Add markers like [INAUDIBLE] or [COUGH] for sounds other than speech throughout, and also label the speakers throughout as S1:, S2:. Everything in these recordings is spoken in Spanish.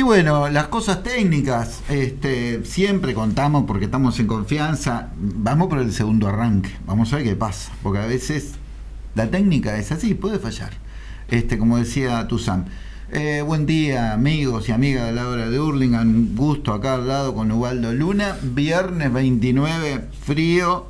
S1: Y bueno, las cosas técnicas, este, siempre contamos porque estamos en confianza. Vamos por el segundo arranque, vamos a ver qué pasa, porque a veces la técnica es así, puede fallar. Este, como decía Tuzán. Eh, buen día, amigos y amigas de la hora de Hurlingham. Un gusto acá al lado con Ubaldo Luna. Viernes 29, frío,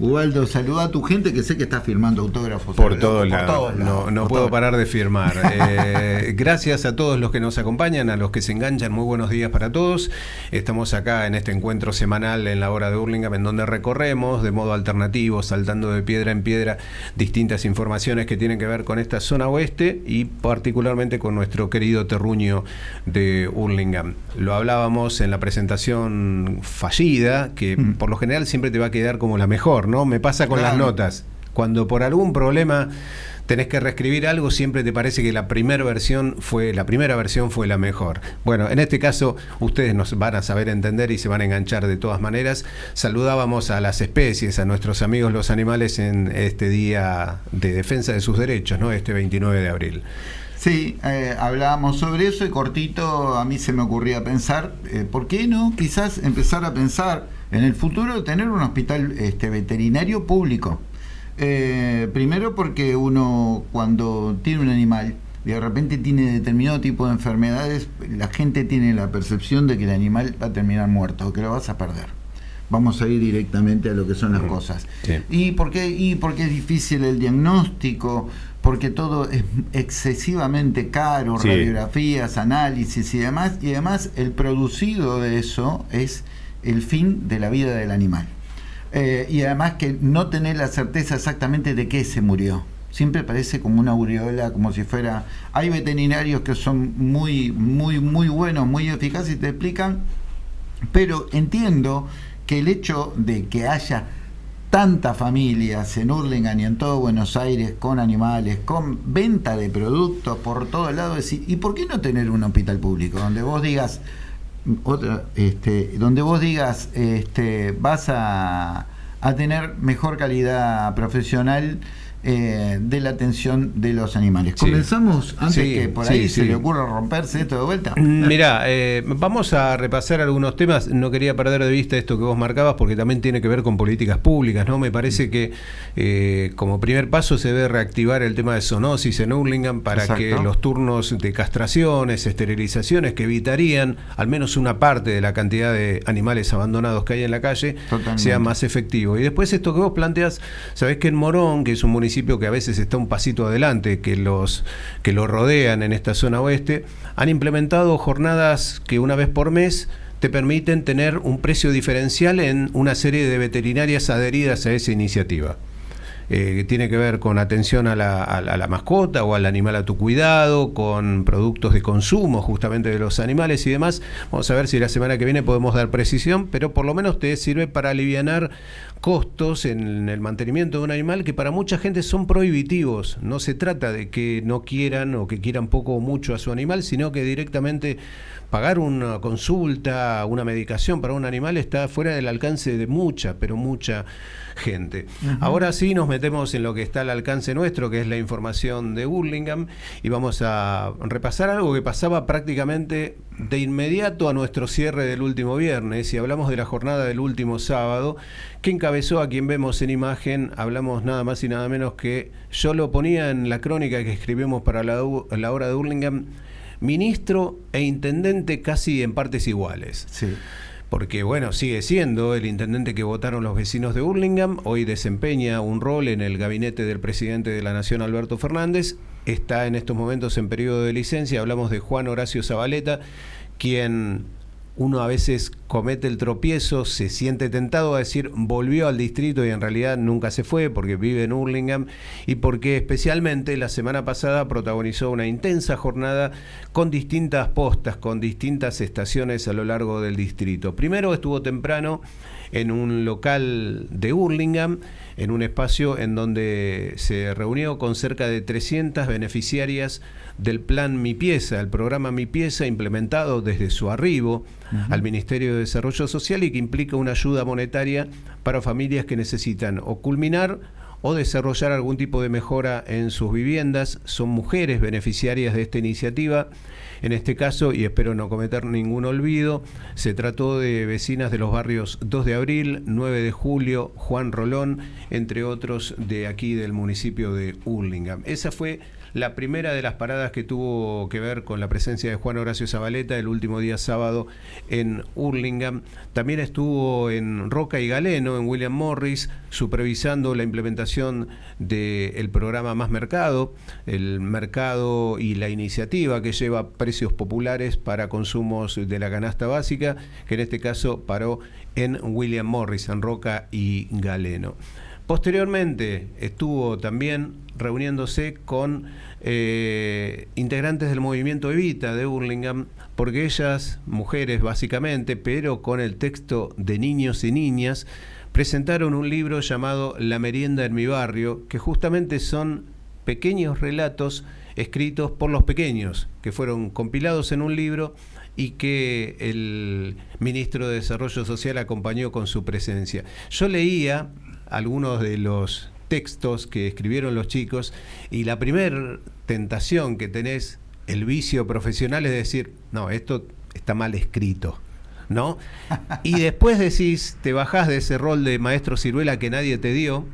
S1: Ubaldo, saluda a tu gente que sé que está firmando autógrafos.
S2: Por todos lados. No, no puedo parar de firmar. [LAUGHS] Eh, gracias a todos los que nos acompañan, a los que se enganchan. Muy buenos días para todos. Estamos acá en este encuentro semanal en la hora de Hurlingham, en donde recorremos de modo alternativo, saltando de piedra en piedra, distintas informaciones que tienen que ver con esta zona oeste y particularmente con nuestro querido terruño de Hurlingham. Lo hablábamos en la presentación fallida, que mm. por lo general siempre te va a quedar como la mejor. ¿No? Me pasa con las notas. Cuando por algún problema tenés que reescribir algo, siempre te parece que la primera versión fue la primera versión fue la mejor. Bueno, en este caso ustedes nos van a saber entender y se van a enganchar de todas maneras. Saludábamos a las especies, a nuestros amigos los animales en este día de defensa de sus derechos, ¿no? Este 29 de abril.
S1: Sí, eh, hablábamos sobre eso y cortito a mí se me ocurría pensar, eh, ¿por qué no quizás empezar a pensar en el futuro tener un hospital este, veterinario público. Eh, primero porque uno cuando tiene un animal y de repente tiene determinado tipo de enfermedades, la gente tiene la percepción de que el animal va a terminar muerto o que lo vas a perder. Vamos a ir directamente a lo que son las cosas. ¿Y, por qué, ¿Y porque es difícil el diagnóstico? Porque todo es excesivamente caro, radiografías, análisis y demás. Y además el producido de eso es el fin de la vida del animal. Eh, y además que no tener la certeza exactamente de qué se murió. Siempre parece como una aureola, como si fuera... Hay veterinarios que son muy, muy, muy buenos, muy eficaces y te explican, pero entiendo que el hecho de que haya tantas familias en Hurlingham y en todo Buenos Aires con animales, con venta de productos por todos lados, ¿y por qué no tener un hospital público donde vos digas, otra, este, donde vos digas, este, vas a, a tener mejor calidad profesional eh, de la atención de los animales. Comenzamos antes que por ahí se le ocurra romperse esto de vuelta.
S2: Mm, Mirá, eh, vamos a repasar algunos temas. No quería perder de vista esto que vos marcabas porque también tiene que ver con políticas públicas. ¿no? Me parece que eh, como primer paso se debe reactivar el tema de zoonosis en Hurlingham para que los turnos de castraciones, esterilizaciones que evitarían al menos una parte de la cantidad de animales abandonados que hay en la calle sea más efectivo. Y después esto que vos planteas, sabés que en Morón, que es un municipio que a veces está un pasito adelante que los que lo rodean en esta zona oeste, han implementado jornadas que una vez por mes te permiten tener un precio diferencial en una serie de veterinarias adheridas a esa iniciativa. Eh, tiene que ver con atención a la, a la, mascota o al animal a tu cuidado, con productos de consumo justamente de los animales y demás. Vamos a ver si la semana que viene podemos dar precisión, pero por lo menos te sirve para aliviar costos en el mantenimiento de un animal que para mucha gente son prohibitivos. No se trata de que no quieran o que quieran poco o mucho a su animal, sino que directamente pagar una consulta, una medicación para un animal está fuera del alcance de mucha, pero mucha gente. Ahora sí nos metemos en lo que está al alcance nuestro, que es la información de Burlingame, y vamos a repasar algo que pasaba prácticamente de inmediato a nuestro cierre del último viernes, y hablamos de la jornada del último sábado, que encabezó a quien vemos en imagen, hablamos nada más y nada menos que, yo lo ponía en la crónica que escribimos para la, hora de Burlingame, ministro e intendente casi en partes iguales. Sí. Porque, bueno, sigue siendo el intendente que votaron los vecinos de Burlingame, hoy desempeña un rol en el gabinete del presidente de la Nación, Alberto Fernández, está en estos momentos en periodo de licencia, hablamos de Juan Horacio Zabaleta, quien uno a veces comete el tropiezo, se siente tentado a decir volvió al distrito y en realidad nunca se fue porque vive en Hurlingham y porque especialmente la semana pasada protagonizó una intensa jornada con distintas postas, con distintas estaciones a lo largo del distrito. Primero estuvo temprano en un local de Hurlingham, en un espacio en donde se reunió con cerca de 300 beneficiarias del plan Mi Pieza, el programa Mi Pieza implementado desde su arribo al Ministerio de Desarrollo Social y que implica una ayuda monetaria para familias que necesitan o culminar o desarrollar algún tipo de mejora en sus viviendas. Son mujeres beneficiarias de esta iniciativa. En este caso, y espero no cometer ningún olvido, se trató de vecinas de los barrios 2 de abril, 9 de julio, Juan Rolón, entre otros de aquí del municipio de Hurlingham. Esa fue la primera de las paradas que tuvo que ver con la presencia de Juan Horacio Zabaleta el último día sábado en Hurlingham. También estuvo en Roca y Galeno, en William Morris, supervisando la implementación del programa Más Mercado, el mercado y la iniciativa que lleva precios populares para consumos de la canasta básica, que en este caso paró en William Morris, en Roca y Galeno. Posteriormente estuvo también reuniéndose con eh, integrantes del movimiento Evita de Burlingame, porque ellas, mujeres básicamente, pero con el texto de niños y niñas, presentaron un libro llamado La merienda en mi barrio, que justamente son pequeños relatos escritos por los pequeños, que fueron compilados en un libro y que el ministro de Desarrollo Social acompañó con su presencia. Yo leía algunos de los textos que escribieron los chicos y la primera tentación que tenés, el vicio profesional, es decir, no, esto está mal escrito. ¿No? Y después decís, te bajás de ese rol de maestro ciruela que nadie te dio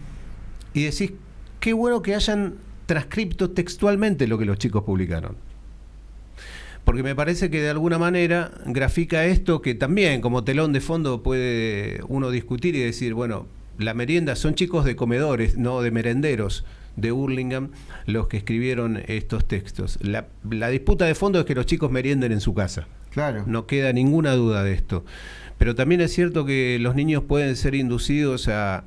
S2: y decís, qué bueno que hayan transcripto textualmente lo que los chicos publicaron. Porque me parece que de alguna manera grafica esto que también como telón de fondo puede uno discutir y decir, bueno, la merienda son chicos de comedores, no de merenderos de Hurlingham los que escribieron estos textos. La, disputa de fondo es que los chicos merienden en su casa.
S1: Claro.
S2: No queda ninguna duda de esto. Pero también es cierto que los niños pueden ser inducidos a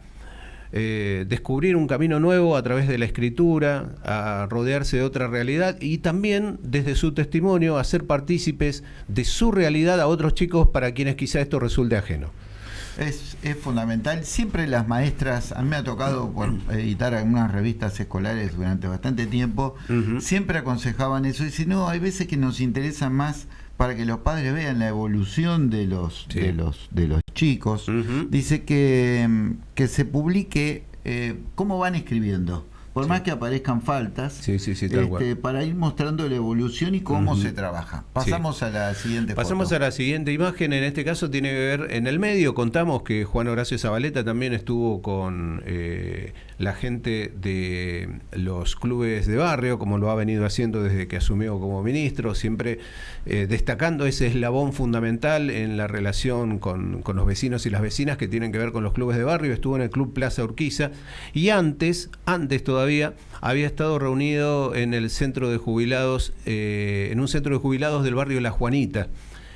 S2: eh, descubrir un camino nuevo a través de la escritura, a rodearse de otra realidad y también desde su testimonio a ser partícipes de su realidad a otros chicos para quienes quizá esto resulte ajeno.
S1: Es, fundamental. Siempre las maestras, a mí me ha tocado por editar algunas revistas escolares durante bastante tiempo, siempre aconsejaban eso. Y si no, hay veces que nos interesa más para que los padres vean la evolución de los, de los, de los chicos. Dice que, que se publique eh, cómo van escribiendo por más que aparezcan faltas, este, para ir mostrando la evolución y cómo se trabaja. Pasamos a la siguiente
S2: Pasamos a la siguiente imagen, en este caso tiene que ver, en el medio. Contamos que Juan Horacio Zabaleta también estuvo con eh, la gente de los clubes de barrio, como lo ha venido haciendo desde que asumió como ministro, siempre eh, destacando ese eslabón fundamental en la relación con, con los vecinos y las vecinas que tienen que ver con los clubes de barrio. Estuvo en el Club Plaza Urquiza y antes, antes todavía, había estado reunido en el centro de jubilados, eh, en un centro de jubilados del barrio La Juanita,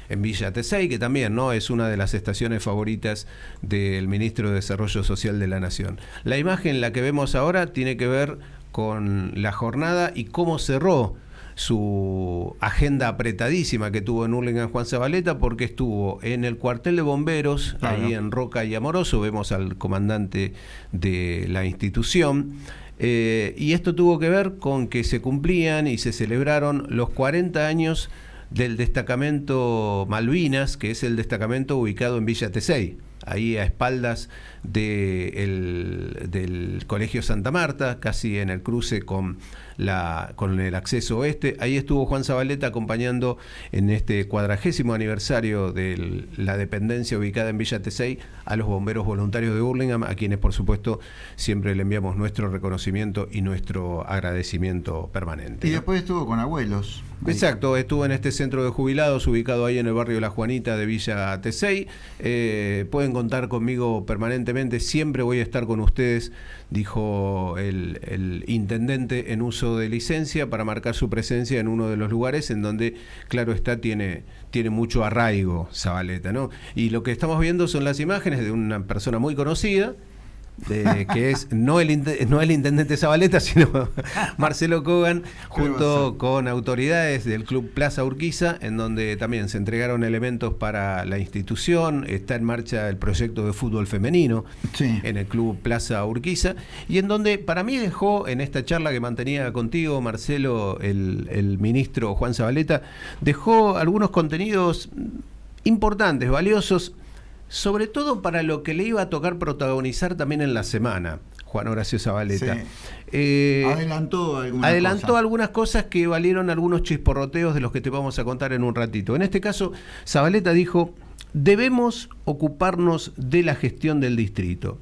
S2: en Villa Tesey, que también ¿no? es una de las estaciones favoritas del ministro de Desarrollo Social de la Nación. La imagen, la que vemos ahora, tiene que ver con la jornada y cómo cerró su agenda apretadísima que tuvo en Hurlingham Juan Zabaleta porque estuvo en el cuartel de bomberos, ahí en Roca y Amoroso, vemos al comandante de la institución, eh, y esto tuvo que ver con que se cumplían y se celebraron los 40 años del destacamento Malvinas, que es el destacamento ubicado en Villa Tesey, ahí a espaldas del Colegio Santa Marta, casi en el cruce con la, con el acceso oeste. Ahí estuvo Juan Zabaleta acompañando en este cuadragésimo aniversario de la dependencia ubicada en Villa Tesey a los bomberos voluntarios de Burlingame, a quienes por supuesto siempre le enviamos nuestro reconocimiento y nuestro agradecimiento permanente.
S1: Y después estuvo con abuelos.
S2: Exacto, estuvo en este centro de jubilados ubicado ahí en el barrio La Juanita de Villa Tesey. Eh, pueden contar conmigo permanentemente, siempre voy a estar con ustedes, dijo el intendente en uso de licencia para marcar su presencia en uno de los lugares en donde, claro está, tiene, tiene mucho arraigo Zabaleta. ¿no? Y lo que estamos viendo son las imágenes de una persona muy conocida, que es no el, no el intendente Zabaleta, [LAUGHS] sino Marcelo Kogan, junto con autoridades del Club Plaza Urquiza, en donde también se entregaron elementos para la institución, está en marcha el proyecto de fútbol femenino en el Club Plaza Urquiza, y en donde para mí dejó en esta charla que mantenía contigo, Marcelo, el, el ministro Juan Zabaleta, dejó algunos contenidos importantes, valiosos, sobre todo para lo que le iba a tocar protagonizar también en la semana. Juan Horacio Zabaleta.
S1: Eh, adelantó algunas
S2: adelantó
S1: cosas.
S2: algunas cosas que valieron algunos chisporroteos de los que te vamos a contar en un ratito. En este caso, Zabaleta dijo, debemos ocuparnos de la gestión del distrito.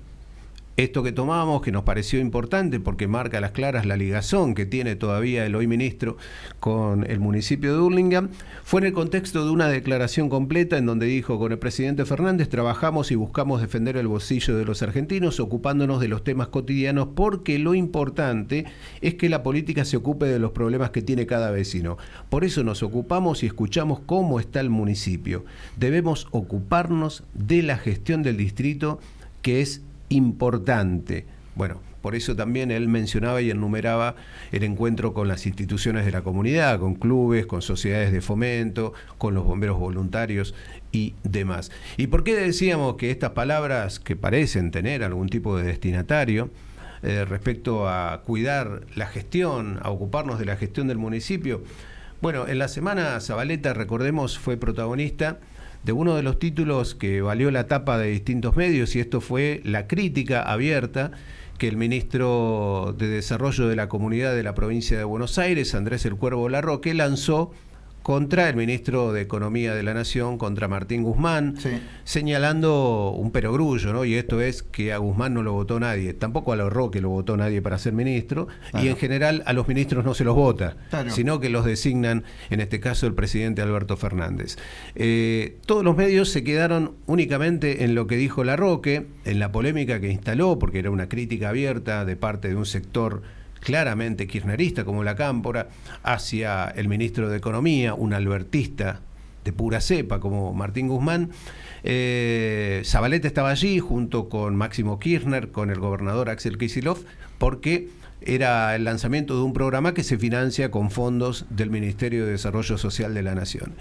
S2: Esto que tomamos, que nos pareció importante porque marca a las claras la ligazón que tiene todavía el hoy ministro con el municipio de Hurlingham, fue en el contexto de una declaración completa en donde dijo, con el presidente Fernández trabajamos y buscamos defender el bolsillo de los argentinos ocupándonos de los temas cotidianos porque lo importante es que la política se ocupe de los problemas que tiene cada vecino. Por eso nos ocupamos y escuchamos cómo está el municipio. Debemos ocuparnos de la gestión del distrito que es importante. Bueno, por eso también él mencionaba y enumeraba el encuentro con las instituciones de la comunidad, con clubes, con sociedades de fomento, con los bomberos voluntarios y demás. ¿Y por qué decíamos que estas palabras que parecen tener algún tipo de destinatario, eh, respecto a cuidar la gestión, a ocuparnos de la gestión del municipio? Bueno, en la semana Zabaleta, recordemos, fue protagonista de uno de los títulos que valió la tapa de distintos medios y esto fue la crítica abierta que el ministro de Desarrollo de la Comunidad de la provincia de Buenos Aires, Andrés El Cuervo Larroque, lanzó contra el ministro de Economía de la Nación, contra Martín Guzmán, señalando un perogrullo, ¿no? Y esto es que a Guzmán no lo votó nadie, tampoco a lo Roque lo votó nadie para ser ministro, y en general a los ministros no se los vota, sino que los designan, en este caso, el presidente Alberto Fernández. Eh, todos los medios se quedaron únicamente en lo que dijo la Roque, en la polémica que instaló, porque era una crítica abierta de parte de un sector claramente kirchnerista como la Cámpora, hacia el ministro de Economía, un albertista de pura cepa como Martín Guzmán. Eh, Zabaleta estaba allí junto con Máximo Kirchner, con el gobernador Axel Kicillof, porque era el lanzamiento de un programa que se financia con fondos del Ministerio de Desarrollo Social de la Nación.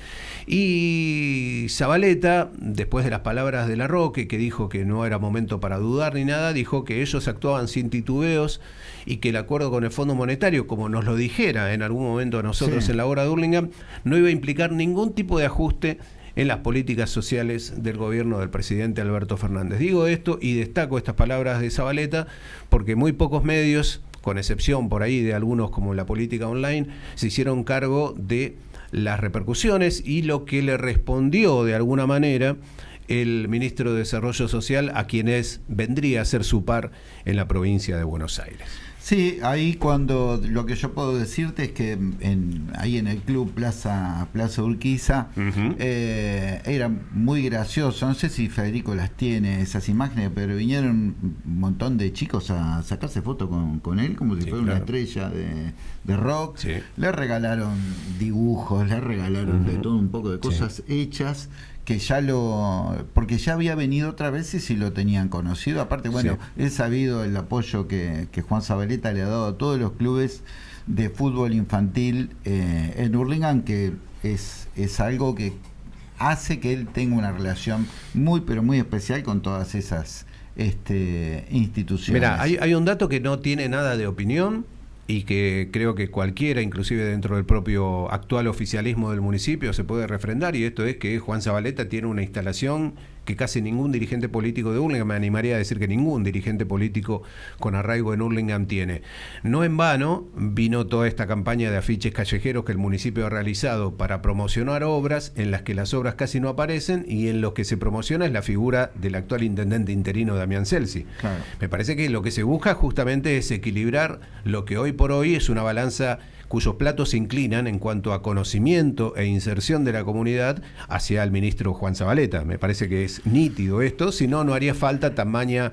S2: Y Zabaleta, después de las palabras de la Roque, que dijo que no era momento para dudar ni nada, dijo que ellos actuaban sin titubeos y que el acuerdo con el Fondo Monetario, como nos lo dijera en algún momento a nosotros en la hora de Hurlingham, no iba a implicar ningún tipo de ajuste en las políticas sociales del gobierno del presidente Alberto Fernández. Digo esto y destaco estas palabras de Zabaleta porque muy pocos medios con excepción por ahí de algunos como la política online, se hicieron cargo de las repercusiones y lo que le respondió de alguna manera el ministro de Desarrollo Social a quienes vendría a ser su par en la provincia de Buenos Aires.
S1: Sí, ahí cuando lo que yo puedo decirte es que en, ahí en el club Plaza Plaza Urquiza eh, era muy gracioso. No sé si Federico las tiene esas imágenes, pero vinieron un montón de chicos a sacarse fotos con, él como si fuera una estrella de, rock. Le regalaron dibujos, le regalaron de todo un poco de cosas hechas que ya lo. porque ya había venido otra vez y si lo tenían conocido. Aparte, bueno, he sabido el apoyo que, Juan Zabaleta le ha dado a todos los clubes de fútbol infantil eh, en Hurlingham, que es, es algo que hace que él tenga una relación muy, pero muy especial con todas esas este, instituciones.
S2: Mira, hay, hay un dato que no tiene nada de opinión y que creo que cualquiera, inclusive dentro del propio actual oficialismo del municipio, se puede refrendar, y esto es que Juan Zabaleta tiene una instalación que casi ningún dirigente político de Hurlingham, me animaría a decir que ningún dirigente político con arraigo en Hurlingham tiene. No en vano vino toda esta campaña de afiches callejeros que el municipio ha realizado para promocionar obras en las que las obras casi no aparecen y en los que se promociona es la figura del actual intendente interino Damián Celsi. Me parece que lo que se busca justamente es equilibrar lo que hoy por hoy es una balanza cuyos platos se inclinan en cuanto a conocimiento e inserción de la comunidad hacia el ministro Juan Zabaleta. Me parece que es nítido esto, si no, no haría falta tamaña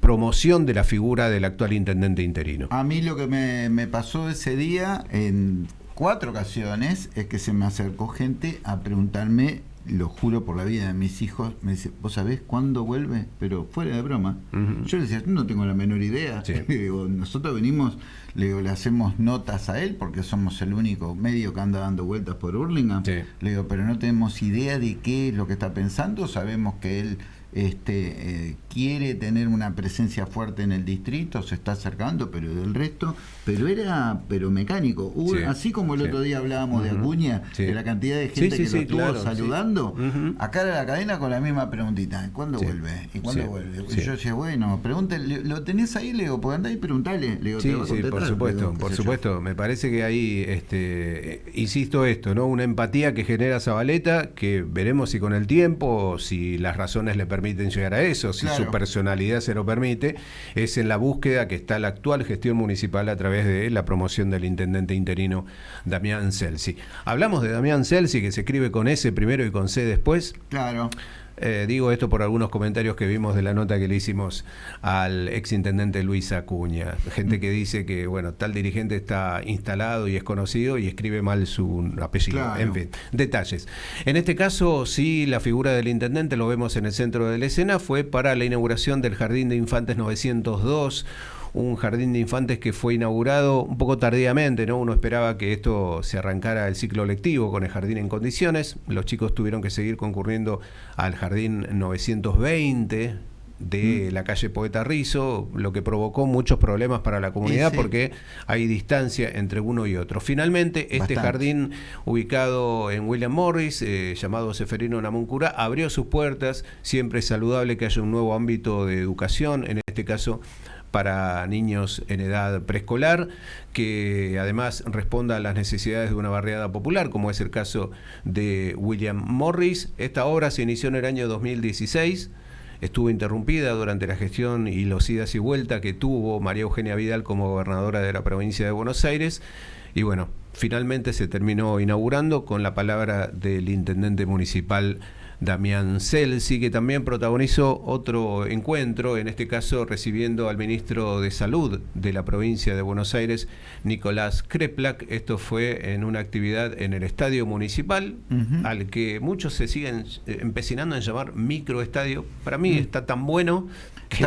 S2: promoción de la figura del actual intendente interino.
S1: A mí lo que me, me pasó ese día en cuatro ocasiones es que se me acercó gente a preguntarme lo juro por la vida de mis hijos, me dice, ¿vos sabés cuándo vuelve? Pero fuera de broma. Yo le decía, no tengo la menor idea. [LAUGHS] digo, nosotros venimos, le, digo, le hacemos notas a él porque somos el único medio que anda dando vueltas por Hurlingham. Le digo, pero no tenemos idea de qué es lo que está pensando, sabemos que él este, eh, quiere tener una presencia fuerte en el distrito, se está acercando, pero del resto, pero era pero mecánico. Así como el otro día hablábamos de Acuña, de la cantidad de gente que lo estuvo saludando, acá era la cadena con la misma preguntita, ¿cuándo vuelve? ¿Y cuándo vuelve? Y yo decía, bueno, pregúntale, ¿lo tenés ahí, Leo? Pues andá y preguntale.
S2: Sí, sí, por supuesto, por supuesto. Me parece que ahí, este, insisto esto, ¿no? Una empatía que genera Zabaleta, que veremos si con el tiempo, si las razones le permiten llegar a eso, si su personalidad se lo permite, es en la búsqueda que está la actual gestión municipal a través de la promoción del intendente interino Damián Celsi. Hablamos de Damián Celsi, que se escribe con S primero y con C después.
S1: Claro.
S2: Eh, digo esto por algunos comentarios que vimos de la nota que le hicimos al exintendente Luis Acuña. Gente que dice que, bueno, tal dirigente está instalado y es conocido y escribe mal su apellido. En fin, detalles. En este caso, sí, la figura del intendente, lo vemos en el centro de la escena, fue para la inauguración del Jardín de Infantes 902 un jardín de infantes que fue inaugurado un poco tardíamente, ¿no? Uno esperaba que esto se arrancara el ciclo lectivo con el jardín en condiciones. Los chicos tuvieron que seguir concurriendo al jardín 920 de mm. la calle Poeta Rizo, lo que provocó muchos problemas para la comunidad porque hay distancia entre uno y otro. Finalmente, este jardín ubicado en William Morris, eh, llamado Seferino Namuncura, abrió sus puertas. Siempre es saludable que haya un nuevo ámbito de educación, en este caso para niños en edad preescolar, que además responda a las necesidades de una barriada popular, como es el caso de William Morris. Esta obra se inició en el año 2016 estuvo interrumpida durante la gestión y los idas y vueltas que tuvo María Eugenia Vidal como gobernadora de la provincia de Buenos Aires. Y bueno, finalmente se terminó inaugurando con la palabra del intendente municipal Damián Celsi, que también protagonizó otro encuentro, en este caso recibiendo al ministro de Salud de la provincia de Buenos Aires, Nicolás Kreplak. Esto fue en una actividad en el estadio municipal, al que muchos se siguen eh, empecinando en llamar microestadio. Para mí mm. está tan bueno que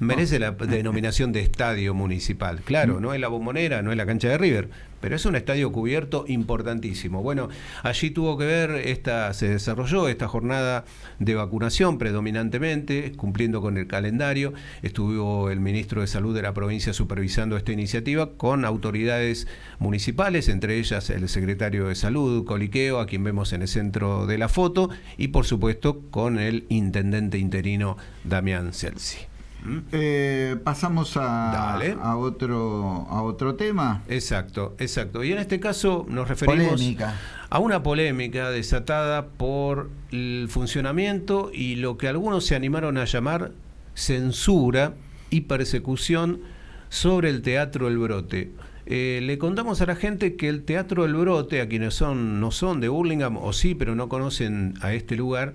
S2: merece la denominación de estadio municipal. Claro, mm. no es la bombonera, no es la cancha de River, pero es un estadio cubierto importantísimo. Bueno, allí tuvo que ver, esta, se desarrolló esta jornada de vacunación predominantemente, cumpliendo con el calendario. Estuvo el ministro de Salud de la provincia supervisando esta iniciativa con autoridades municipales, entre ellas el secretario de Salud, Coliqueo, a quien vemos en el centro de la foto, y por supuesto con el intendente interino Damián Celsi.
S1: Eh, pasamos a, a, otro, a otro tema.
S2: Exacto, exacto. Y en este caso nos referimos a una polémica desatada por el funcionamiento y lo que algunos se animaron a llamar censura y persecución sobre el Teatro El Brote. Eh, le contamos a la gente que el Teatro El Brote, a quienes son, no son de Burlingame, o sí, pero no conocen a este lugar,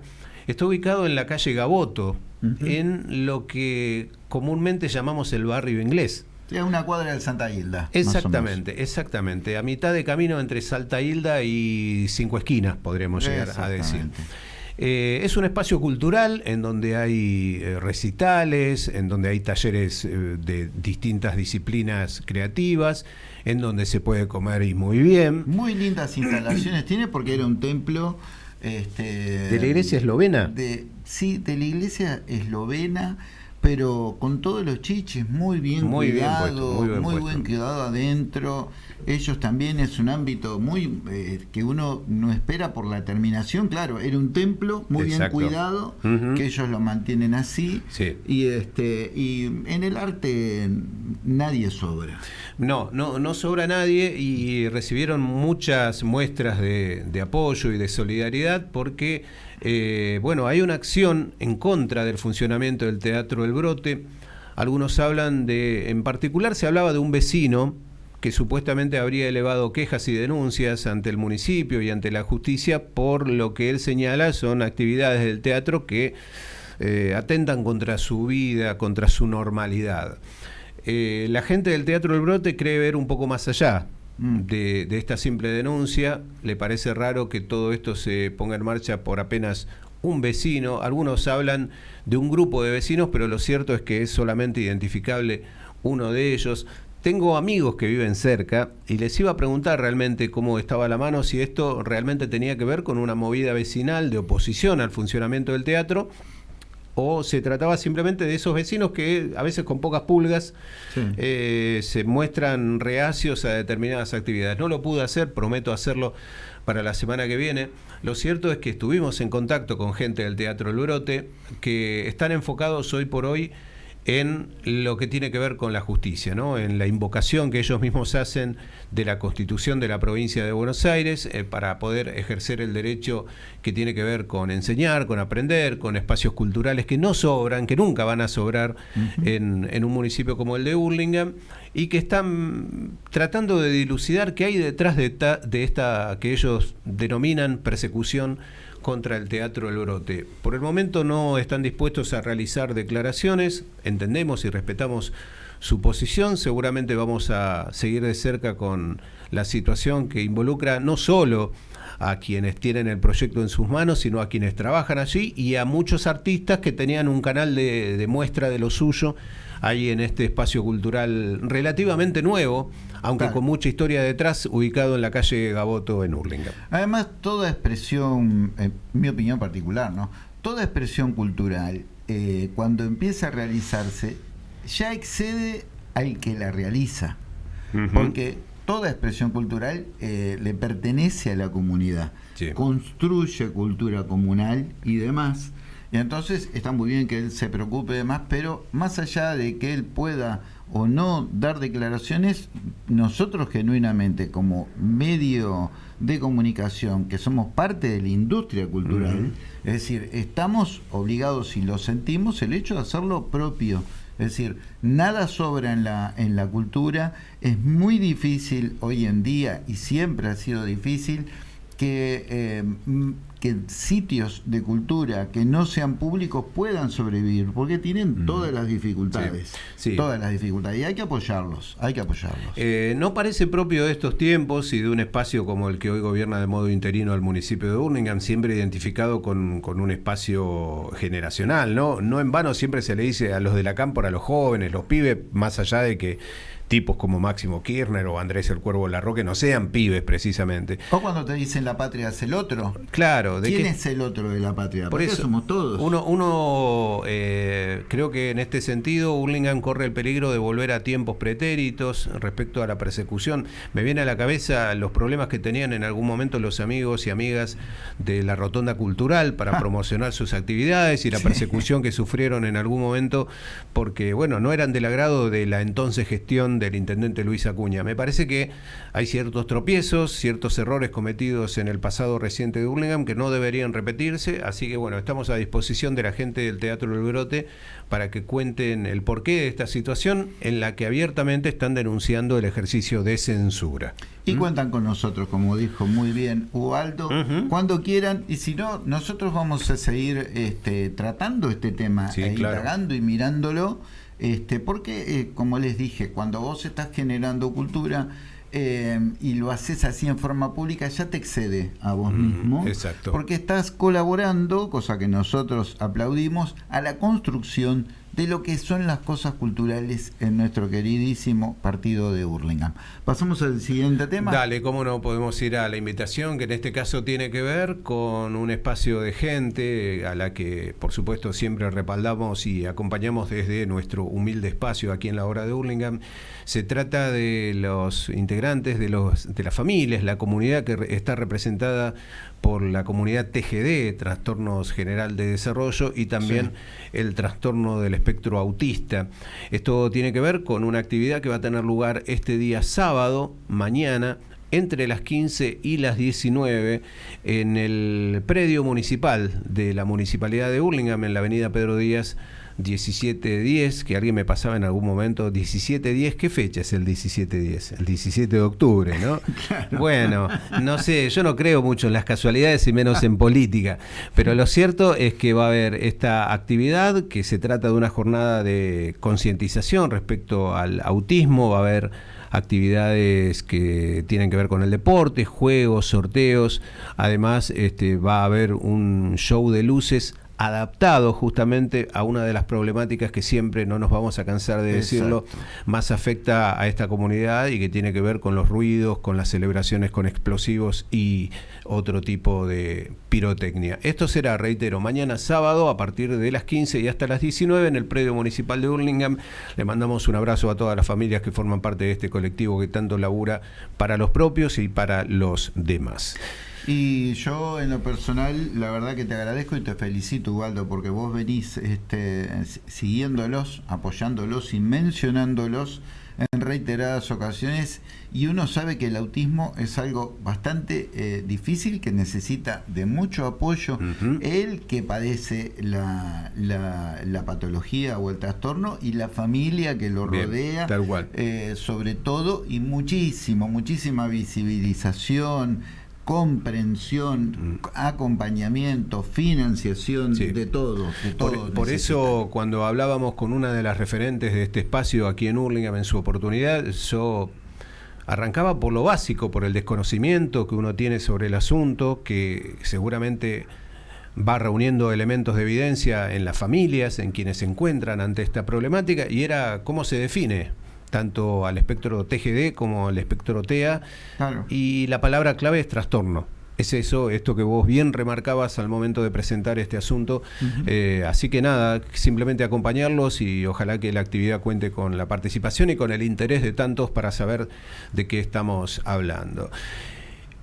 S2: está ubicado en la calle Gaboto, en lo que comúnmente llamamos el barrio inglés.
S1: Es una cuadra de Santa Hilda.
S2: Exactamente, exactamente. A mitad de camino entre Santa Hilda y Cinco Esquinas, podríamos llegar a decir. Eh, es un espacio cultural en donde hay eh, recitales, en donde hay talleres eh, de distintas disciplinas creativas, en donde se puede comer y muy bien.
S1: Muy lindas instalaciones tiene porque era un templo este,
S2: ¿De la iglesia eslovena?
S1: De, sí, de la iglesia eslovena, pero con todos los chiches, muy bien muy cuidado, muy, buen, cuidado adentro. Ellos también es un ámbito muy eh, que uno no espera por la terminación, claro, era un templo muy bien cuidado, que ellos lo mantienen así. Y este y en el arte nadie sobra.
S2: No, no, no sobra nadie y recibieron muchas muestras de, de apoyo y de solidaridad porque eh, bueno, hay una acción en contra del funcionamiento del Teatro El Brote. Algunos hablan de, en particular se hablaba de un vecino que supuestamente habría elevado quejas y denuncias ante el municipio y ante la justicia por lo que él señala son actividades del teatro que eh, atentan contra su vida, contra su normalidad. Eh, la gente del Teatro El Brote cree ver un poco más allá, Mm. de, esta simple denuncia. Le parece raro que todo esto se ponga en marcha por apenas un vecino. Algunos hablan de un grupo de vecinos, pero lo cierto es que es solamente identificable uno de ellos. Tengo amigos que viven cerca y les iba a preguntar realmente cómo estaba la mano, si esto realmente tenía que ver con una movida vecinal de oposición al funcionamiento del teatro o se trataba simplemente de esos vecinos que a veces con pocas pulgas eh, se muestran reacios a determinadas actividades. No lo pude hacer, prometo hacerlo para la semana que viene. Lo cierto es que estuvimos en contacto con gente del Teatro El Brote que están enfocados hoy por hoy en lo que tiene que ver con la justicia, ¿no? en la invocación que ellos mismos hacen de la Constitución de la provincia de Buenos Aires eh, para poder ejercer el derecho que tiene que ver con enseñar, con aprender, con espacios culturales que no sobran, que nunca van a sobrar en, en, un municipio como el de Burlingame y que están tratando de dilucidar qué hay detrás de, de esta que ellos denominan persecución contra el Teatro El Brote. Por el momento no están dispuestos a realizar declaraciones, entendemos y respetamos su posición, seguramente vamos a seguir de cerca con la situación que involucra no solo a quienes tienen el proyecto en sus manos, sino a quienes trabajan allí y a muchos artistas que tenían un canal de, de muestra de lo suyo ahí en este espacio cultural relativamente nuevo, aunque con mucha historia detrás, ubicado en la calle Gaboto en Hurlingham.
S1: Además, toda expresión, en mi opinión particular, ¿no? Toda expresión cultural, eh, cuando empieza a realizarse, ya excede al que la realiza. Porque toda expresión cultural eh, le pertenece a la comunidad, construye cultura comunal y demás. Y entonces está muy bien que él se preocupe de más, pero más allá de que él pueda o no dar declaraciones, nosotros genuinamente como medio de comunicación, que somos parte de la industria cultural, es decir, estamos obligados, y lo sentimos, el hecho de hacerlo propio. Es decir, nada sobra en la, en la cultura, es muy difícil hoy en día, y siempre ha sido difícil, que eh, que sitios de cultura que no sean públicos puedan sobrevivir, porque tienen todas las dificultades. Todas las dificultades. Y hay que apoyarlos, hay que apoyarlos.
S2: Eh, no parece propio de estos tiempos y de un espacio como el que hoy gobierna de modo interino al municipio de Birmingham, siempre identificado con, con, un espacio generacional, ¿no? No en vano siempre se le dice a los de la cámpora, a los jóvenes, los pibes, más allá de que tipos como Máximo Kirchner o Andrés el Cuervo Larroque no sean pibes precisamente.
S1: O cuando te dicen la patria es el otro.
S2: Claro.
S1: ¿Quién es el otro de la patria?
S2: Por eso
S1: somos todos.
S2: Uno, uno eh, creo que en este sentido Hurlingham corre el peligro de volver a tiempos pretéritos respecto a la persecución. Me viene a la cabeza los problemas que tenían en algún momento los amigos y amigas de la Rotonda Cultural para ah. promocionar sus actividades y la persecución que sufrieron en algún momento porque, bueno, no eran del agrado de la entonces gestión del intendente Luis Acuña. Me parece que hay ciertos tropiezos, ciertos errores cometidos en el pasado reciente de Hurlingham que no deberían repetirse, así que bueno, estamos a disposición de la gente del Teatro del Brote para que cuenten el porqué de esta situación en la que abiertamente están denunciando el ejercicio de censura.
S1: Y ¿Mm? cuentan con nosotros, como dijo muy bien Ubaldo, cuando quieran, y si no, nosotros vamos a seguir este, tratando este tema, e indagando y mirándolo este, porque, eh, como les dije, cuando vos estás generando cultura eh, y lo haces así en forma pública, ya te excede a vos mismo.
S2: Exacto.
S1: Porque estás colaborando, cosa que nosotros aplaudimos, a la construcción de lo que son las cosas culturales en nuestro queridísimo partido de Burlingame. Pasamos al siguiente tema.
S2: Dale, cómo no podemos ir a la invitación, que en este caso tiene que ver con un espacio de gente a la que, por supuesto, siempre respaldamos y acompañamos desde nuestro humilde espacio aquí en la hora de Burlingame. Se trata de los integrantes de, los, de las familias, la comunidad que está representada por la comunidad TGD, Trastornos General de Desarrollo, y también el trastorno del espectro autista. Esto tiene que ver con una actividad que va a tener lugar este día sábado, mañana, entre las 15 y las 19 en el predio municipal de la Municipalidad de Hurlingham, en la avenida Pedro Díaz 1710, que alguien me pasaba en algún momento, 1710, ¿qué fecha es el 1710? El 17 de octubre, ¿no? [LAUGHS] Bueno, no sé, yo no creo mucho en las casualidades y menos en política, pero lo cierto es que va a haber esta actividad, que se trata de una jornada de concientización respecto al autismo, va a haber actividades que tienen que ver con el deporte, juegos, sorteos, además este, va a haber un show de luces adaptado justamente a una de las problemáticas que siempre no nos vamos a cansar de decirlo, más afecta a esta comunidad y que tiene que ver con los ruidos, con las celebraciones con explosivos y otro tipo de pirotecnia. Esto será, reitero, mañana sábado a partir de las 15 y hasta las 19 en el predio municipal de Burlingame. Le mandamos un abrazo a todas las familias que forman parte de este colectivo que tanto labura para los propios y para los demás.
S1: Y yo en lo personal, la verdad que te agradezco y te felicito, Ubaldo, porque vos venís este, siguiéndolos, apoyándolos y mencionándolos en reiteradas ocasiones. Y uno sabe que el autismo es algo bastante eh, difícil que necesita de mucho apoyo el que padece la, la, patología o el trastorno y la familia que lo rodea eh, sobre todo y muchísimo muchísima visibilización comprensión, acompañamiento, financiación de todo.
S2: por, eso cuando hablábamos con una de las referentes de este espacio aquí en Hurlingham en su oportunidad, yo arrancaba por lo básico, por el desconocimiento que uno tiene sobre el asunto, que seguramente va reuniendo elementos de evidencia en las familias, en quienes se encuentran ante esta problemática, y era cómo se define tanto al espectro TGD como al espectro TEA. Y la palabra clave es trastorno. Es eso, esto que vos bien remarcabas al momento de presentar este asunto. Eh, así que nada, simplemente acompañarlos y ojalá que la actividad cuente con la participación y con el interés de tantos para saber de qué estamos hablando.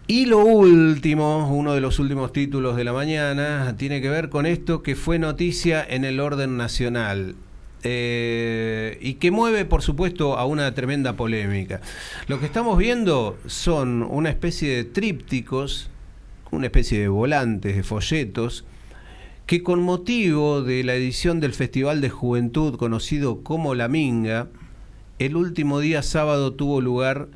S2: Y lo último, uno de los últimos títulos de la mañana, tiene que ver con esto que fue noticia en el orden nacional. Eh, y que mueve, por supuesto, a una tremenda polémica. Lo que estamos viendo son una especie de trípticos, una especie de volantes, de folletos, que con motivo de la edición del Festival de Juventud conocido como La Minga, el último día sábado tuvo lugar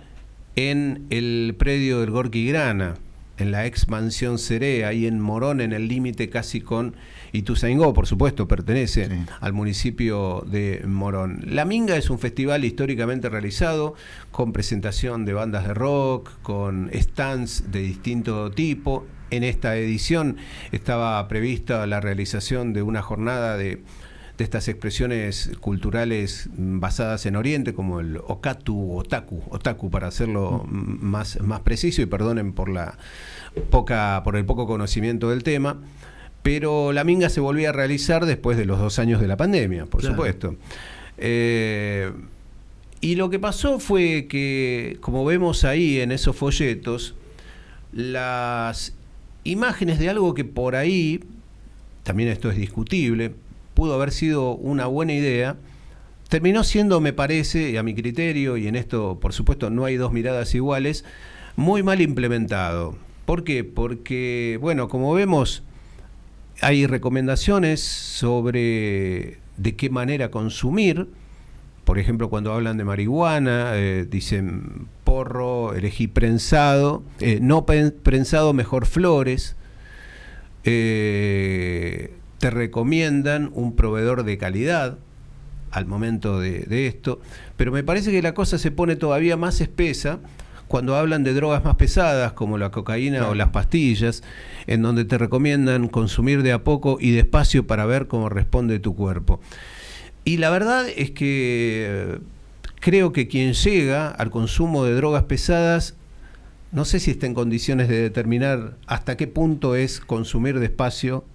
S2: en el predio del Gorky Grana, en la ex mansión Cerea, y en Morón, en el límite casi con Ituzaingó, por supuesto, pertenece al municipio de Morón. La Minga es un festival históricamente realizado con presentación de bandas de rock, con stands de distinto tipo. En esta edición estaba prevista la realización de una jornada de de estas expresiones culturales basadas en Oriente, como el okatu, otaku, otaku para hacerlo mm. más, más preciso y perdonen por la poca, por el poco conocimiento del tema pero la minga se volvía a realizar después de los dos años de la pandemia, por supuesto. Eh, y lo que pasó fue que, como vemos ahí en esos folletos, las imágenes de algo que por ahí, también esto es discutible, pudo haber sido una buena idea, terminó siendo, me parece, a mi criterio, y en esto, por supuesto, no hay dos miradas iguales, muy mal implementado. ¿Por qué? Porque, bueno, como vemos, hay recomendaciones sobre de qué manera consumir. Por ejemplo, cuando hablan de marihuana, eh, dicen porro, elegí prensado, eh, no prensado, mejor flores. Eh, te recomiendan un proveedor de calidad al momento de, de esto, pero me parece que la cosa se pone todavía más espesa cuando hablan de drogas más pesadas como la cocaína o las pastillas, en donde te recomiendan consumir de a poco y despacio para ver cómo responde tu cuerpo. Y la verdad es que eh, creo que quien llega al consumo de drogas pesadas, no sé si está en condiciones de determinar hasta qué punto es consumir despacio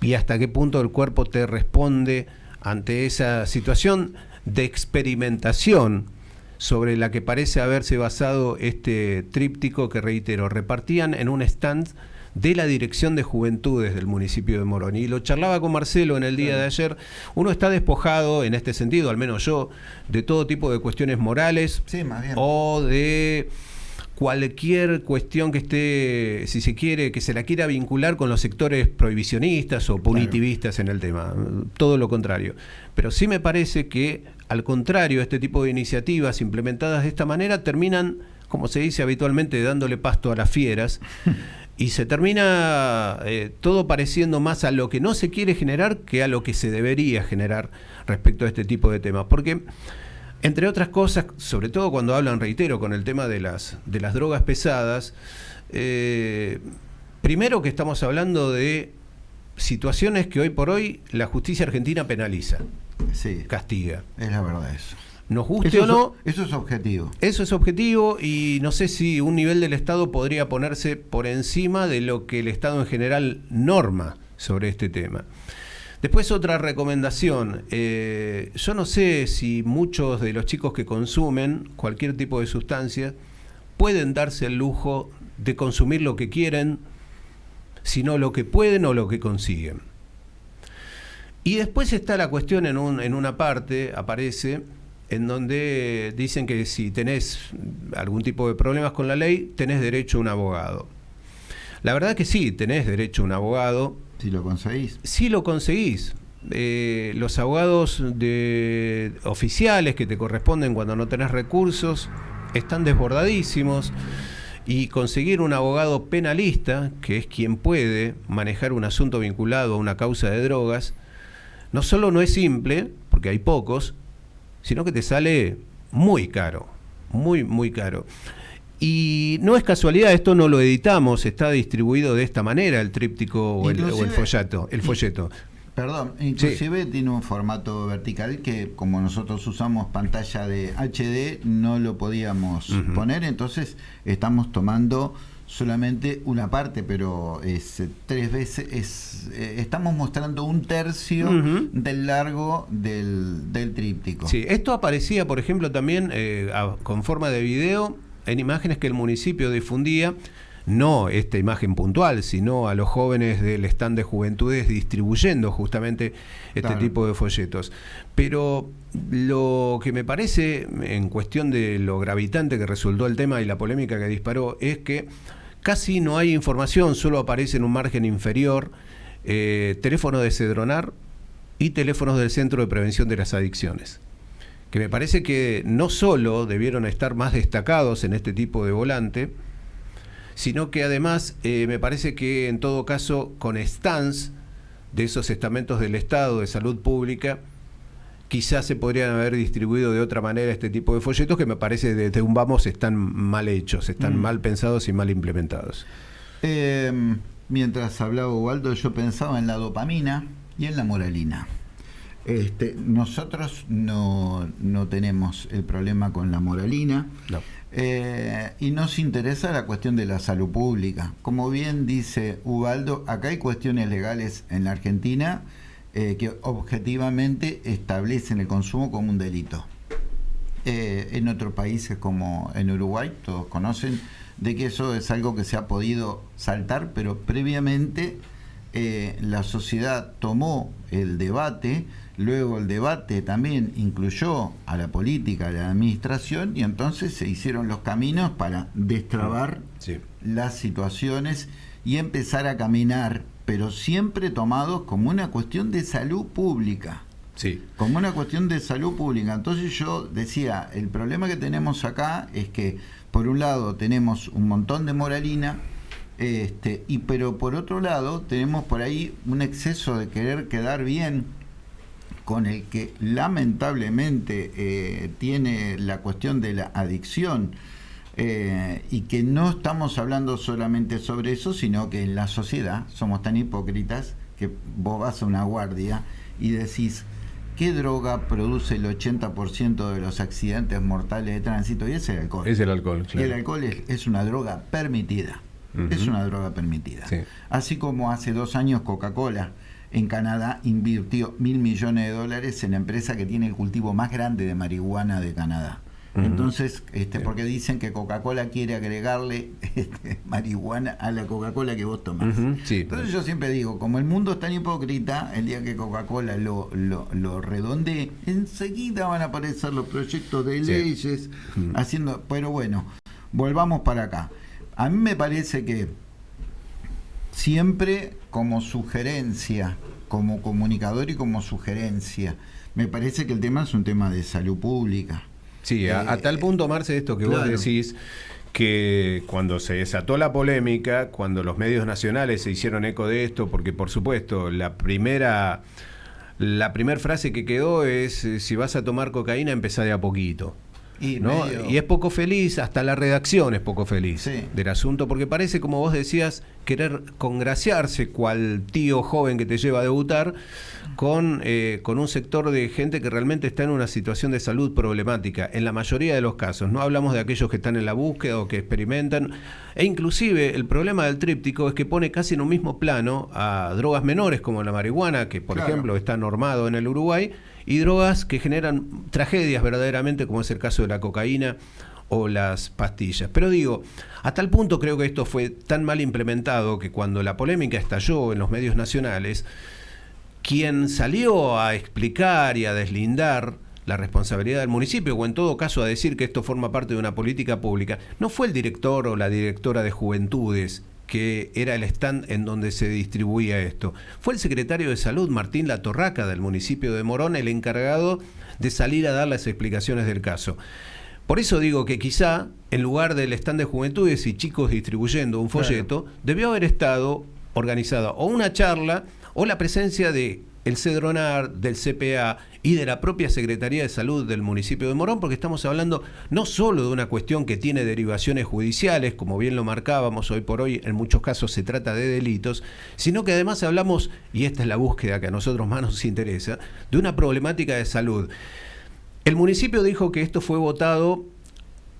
S2: y hasta qué punto el cuerpo te responde ante esa situación de experimentación sobre la que parece haberse basado este tríptico que, reitero, repartían en un stand de la Dirección de Juventudes del municipio de Morón. Y lo charlaba con Marcelo en el día de ayer. Uno está despojado en este sentido, al menos yo, de todo tipo de cuestiones morales o de cualquier cuestión que esté, si se quiere, que se la quiera vincular con los sectores prohibicionistas o punitivistas en el tema. Todo lo contrario. Pero sí me parece que al contrario, este tipo de iniciativas implementadas de esta manera terminan, como se dice habitualmente, dándole pasto a las fieras. y se termina eh, todo pareciendo más a lo que no se quiere generar que a lo que se debería generar respecto a este tipo de temas. Porque, entre otras cosas, sobre todo cuando hablan, reitero, con el tema de las, de las drogas pesadas, eh, primero que estamos hablando de situaciones que hoy por hoy la justicia argentina penaliza,
S1: Sí,
S2: castiga.
S1: es la verdad eso.
S2: Nos guste
S1: Eso
S2: o no,
S1: es, eso es objetivo.
S2: Eso es objetivo y no sé si un nivel del Estado podría ponerse por encima de lo que el Estado en general norma sobre este tema. Después otra recomendación, eh, yo no sé si muchos de los chicos que consumen cualquier tipo de sustancia pueden darse el lujo de consumir lo que quieren, sino lo que pueden o lo que consiguen. Y después está la cuestión en, un- en una parte, aparece, en donde dicen que si tenés algún tipo de problemas con la ley, tenés derecho a un abogado. La verdad que sí, tenés derecho a un abogado,
S1: Si lo conseguís.
S2: si lo conseguís. Eh, los abogados de oficiales que te corresponden cuando no tenés recursos están desbordadísimos y conseguir un abogado penalista, que es quien puede manejar un asunto vinculado a una causa de drogas, no solo no es simple, porque hay pocos, sino que te sale muy caro, muy, muy caro. Y no es casualidad, esto no lo editamos, está distribuido de esta manera el tríptico o el, o el. El folleto.
S1: Perdón, inclusive tiene un formato vertical que como nosotros usamos pantalla de HD no lo podíamos poner, entonces estamos tomando solamente una parte, pero es eh, tres veces, es, eh, estamos mostrando un tercio del largo del, del tríptico.
S2: Sí, esto aparecía, por ejemplo, también eh, a- con forma de video en imágenes que el municipio difundía, no esta imagen puntual, sino a los jóvenes del stand de juventudes distribuyendo justamente este
S1: Claro.
S2: tipo de folletos. Pero lo que me parece, en cuestión de lo gravitante que resultó el tema y la polémica que disparó, es que casi no hay información, solo aparece en un margen inferior eh, teléfono de Cedronar y teléfonos del Centro de Prevención de las Adicciones que me parece que no solo debieron estar más destacados en este tipo de volante, sino que además eh, me parece que en todo caso con stands de esos estamentos del Estado de salud pública, quizás se podrían haber distribuido de otra manera este tipo de folletos que me parece desde un vamos están mal hechos, están
S1: Mm.
S2: mal pensados y mal implementados.
S1: Eh, mientras hablaba Ubaldo, yo pensaba en la dopamina y en la moralina. Este, nosotros no, no tenemos el problema con la moralina
S2: No.
S1: eh, y nos interesa la cuestión de la salud pública. Como bien dice Ubaldo, acá hay cuestiones legales en la Argentina eh, que objetivamente establecen el consumo como un delito. Eh, en otros países como en Uruguay, todos conocen de que eso es algo que se ha podido saltar, pero previamente la sociedad tomó el debate, luego el debate también incluyó a la política, a la administración, y entonces se hicieron los caminos para destrabar
S2: Sí.
S1: las situaciones y empezar a caminar, pero siempre tomados como una cuestión de salud pública
S2: Sí.
S1: como una cuestión de salud pública. Entonces yo decía, el problema que tenemos acá es que por un lado tenemos un montón de moralina, este, y pero por otro lado tenemos por ahí un exceso de querer quedar bien con el que lamentablemente eh, tiene la cuestión de la adicción eh, y que no estamos hablando solamente sobre eso, sino que en la sociedad somos tan hipócritas que vos vas a una guardia y decís, ¿qué droga produce el 80% de los accidentes mortales de tránsito? Y es el alcohol.
S2: Es el alcohol,
S1: Y el alcohol es, es una droga permitida. Es una droga permitida.
S2: Sí.
S1: Así como hace dos años Coca-Cola en Canadá invirtió mil millones de dólares en la empresa que tiene el cultivo más grande de marihuana de Canadá. Entonces, este, porque dicen que Coca-Cola quiere agregarle [LAUGHS] este, marihuana a la Coca-Cola que vos tomás.
S2: Ujú, sí.
S1: Entonces yo siempre digo, como el mundo es tan hipócrita, el día que Coca-Cola lo, lo, lo redondee, enseguida van a aparecer los proyectos de
S2: Sí.
S1: leyes haciendo... Pero bueno, volvamos para acá. A mí me parece que siempre como sugerencia, como comunicador y como sugerencia, me parece que el tema es un tema de salud pública.
S2: Sí, a, a
S1: Eh,
S2: tal punto, Marce, esto que vos decís, que cuando se desató la polémica, cuando los medios nacionales se hicieron eco de esto, porque por supuesto la primera, la primera frase que quedó es, eh, si vas a tomar cocaína, empezá de a poquito. Y, y, es poco feliz, hasta la redacción es poco feliz del asunto, porque parece, como vos decías, querer congraciarse cual tío joven que te lleva a debutar con, eh, con un sector de gente que realmente está en una situación de salud problemática, en la mayoría de los casos. No hablamos de aquellos que están en la búsqueda o que experimentan. E inclusive el problema del tríptico es que pone casi en un mismo plano a drogas menores como la marihuana, que por ejemplo está normado en el Uruguay, y drogas que generan tragedias verdaderamente, como es el caso de la cocaína o las pastillas. Pero digo, hasta el punto creo que esto fue tan mal implementado que cuando la polémica estalló en los medios nacionales, quien salió a explicar y a deslindar la responsabilidad del municipio, o en todo caso a decir que esto forma parte de una política pública, no fue el director o la directora de juventudes que era el stand en donde se distribuía esto. Fue el secretario de Salud, Martín Latorraca, del municipio de Morón, el encargado de salir a dar las explicaciones del caso. Por eso digo que quizá, en lugar del stand de juventudes y chicos distribuyendo un folleto, debió haber estado organizada o una charla o la presencia de el CEDRONAR, del CPA y de la propia Secretaría de Salud del municipio de Morón, porque estamos hablando no solo de una cuestión que tiene derivaciones judiciales, como bien lo marcábamos hoy por hoy, en muchos casos se trata de delitos, sino que además hablamos, y esta es la búsqueda que a nosotros más nos interesa, de una problemática de salud. El municipio dijo que esto fue votado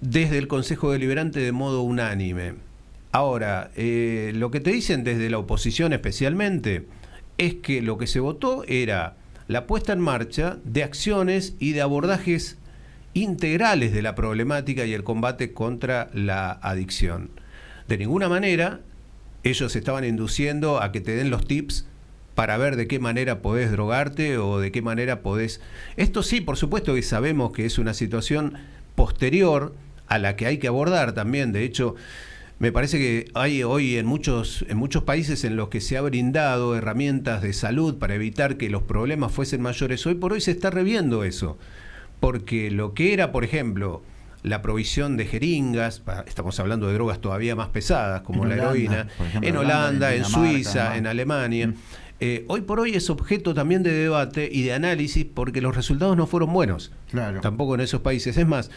S2: desde el Consejo Deliberante de modo unánime. Ahora, eh, lo que te dicen desde la oposición especialmente, es que lo que se votó era la puesta en marcha de acciones y de abordajes integrales de la problemática y el combate contra la adicción. De ninguna manera ellos estaban induciendo a que te den los tips para ver de qué manera podés drogarte o de qué manera podés... Esto sí, por supuesto que sabemos que es una situación posterior a la que hay que abordar también. De hecho, me parece que hay hoy en muchos, en muchos países en los que se ha brindado herramientas de salud para evitar que los problemas fuesen mayores. Hoy por hoy se está reviendo eso. Porque lo que era, por ejemplo, la provisión de jeringas, estamos hablando de drogas todavía más pesadas como la heroína, en Holanda, en, Suiza, en Alemania. Mm. Eh, hoy por hoy es objeto también de debate y de análisis porque los resultados no fueron buenos. Claro. Tampoco en esos países. Es más,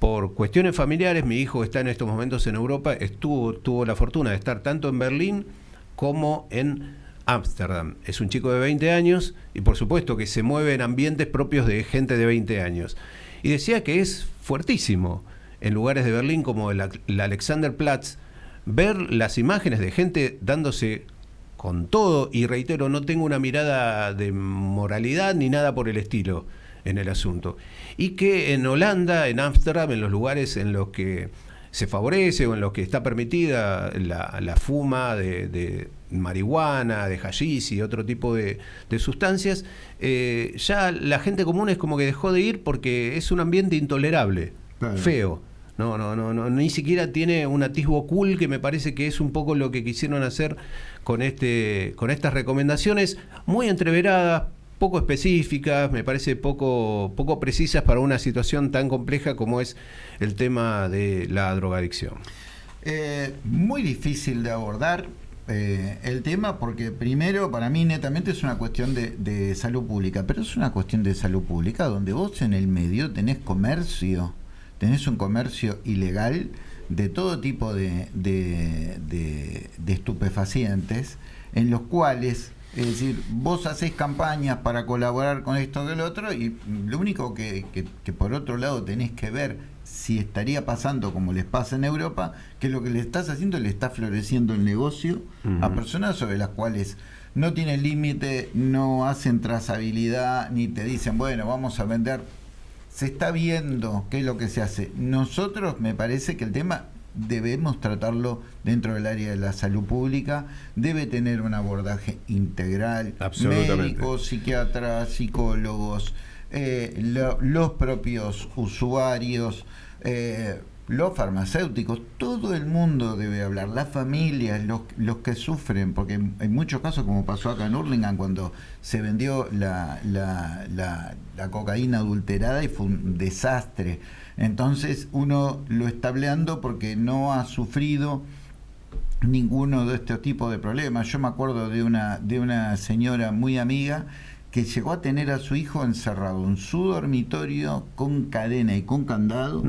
S2: por cuestiones familiares, mi hijo está en estos momentos en Europa, estuvo, tuvo la fortuna de estar tanto en Berlín como en Ámsterdam. Es un chico de 20 años y por supuesto que se mueve en ambientes propios de gente de 20 años. Y decía que es fuertísimo en lugares de Berlín como el, Alexanderplatz ver las imágenes de gente dándose con todo, y reitero, no tengo una mirada de moralidad ni nada por el estilo en el asunto. Y que en Holanda, en Ámsterdam, en los lugares en los que se favorece o en los que está permitida la, fuma de, marihuana, de hashish y otro tipo de, sustancias, eh, ya la gente común es como que dejó de ir porque es un ambiente intolerable, feo. No, no, no, no, ni siquiera tiene un atisbo cool que me parece que es un poco lo que quisieron hacer con este, con estas recomendaciones muy entreveradas, poco específicas, me parece poco, poco precisas para una situación tan compleja como es el tema de la drogadicción.
S1: Eh, muy difícil de abordar eh, el tema porque primero para mí netamente es una cuestión de, salud pública, pero es una cuestión de salud pública donde vos en el medio tenés comercio, tenés un comercio ilegal de todo tipo de, de estupefacientes en los cuales es decir, vos hacés campañas para colaborar con esto que el otro y lo único que, que, por otro lado tenés que ver si estaría pasando como les pasa en Europa, que lo que le estás haciendo le está floreciendo el negocio a personas sobre las cuales no tienen límite, no hacen trazabilidad, ni te dicen, bueno, vamos a vender. Se está viendo qué es lo que se hace. Nosotros me parece que el tema debemos tratarlo dentro del área de la salud pública, debe tener un abordaje integral, médicos, psiquiatras, psicólogos, eh, los propios usuarios, eh, los farmacéuticos, todo el mundo debe hablar, las familias, los, los que sufren, porque en, muchos casos, como pasó acá en Hurlingham, cuando se vendió la, la, la cocaína adulterada y fue un desastre, entonces uno lo está hablando porque no ha sufrido ninguno de estos tipos de problemas. Yo me acuerdo de una, de una señora muy amiga que llegó a tener a su hijo encerrado en su dormitorio con cadena y con candado,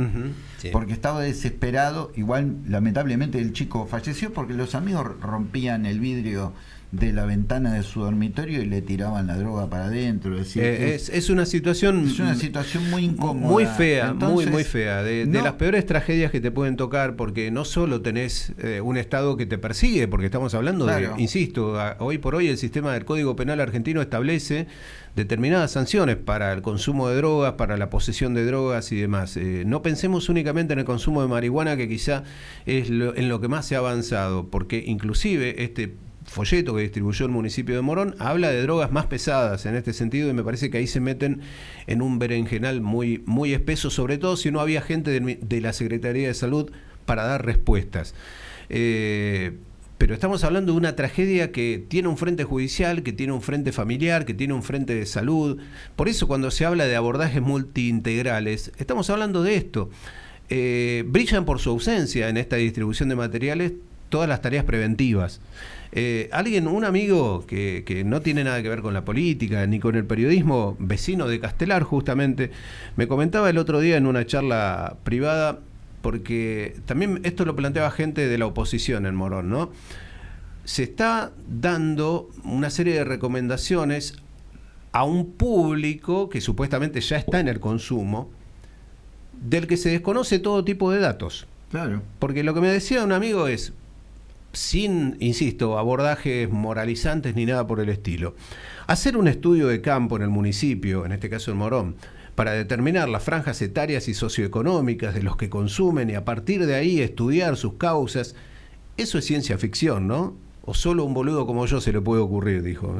S1: porque estaba desesperado. Igual, lamentablemente, el chico falleció porque los amigos rompían el vidrio de la ventana de su dormitorio y le tiraban la droga para adentro.
S2: Es, eh, es, una situación
S1: es una situación muy incómoda.
S2: Muy fea, muy, muy fea. De, las peores tragedias que te pueden tocar, porque no solo tenés eh, un Estado que te persigue, porque estamos hablando de, insisto, hoy por hoy el sistema del Código Penal argentino establece determinadas sanciones para el consumo de drogas, para la posesión de drogas y demás. Eh, no pensemos únicamente en el consumo de marihuana, que quizá es en lo que más se ha avanzado, porque inclusive este folleto que distribuyó el municipio de Morón, habla de drogas más pesadas en este sentido y me parece que ahí se meten en un berenjenal muy, muy espeso, sobre todo si no había gente de, la Secretaría de Salud para dar respuestas. Eh, pero estamos hablando de una tragedia que tiene un frente judicial, que tiene un frente familiar, que tiene un frente de salud. Por eso cuando se habla de abordajes multiintegrales, estamos hablando de esto. Eh, brillan por su ausencia en esta distribución de materiales todas las tareas preventivas. Eh, alguien, un amigo que, no tiene nada que ver con la política ni con el periodismo, vecino de Castelar justamente, me comentaba el otro día en una charla privada, porque también esto lo planteaba gente de la oposición en Morón, ¿no? Se está dando una serie de recomendaciones a un público que supuestamente ya está en el consumo, del que se desconoce todo tipo de datos.
S1: Claro.
S2: Porque lo que me decía un amigo es, sin, insisto, abordajes moralizantes ni nada por el estilo. Hacer un estudio de campo en el municipio, en este caso en Morón, para determinar las franjas etarias y socioeconómicas de los que consumen y a partir de ahí estudiar sus causas, eso es ciencia ficción, ¿no? O solo un boludo como yo se le puede ocurrir, dijo.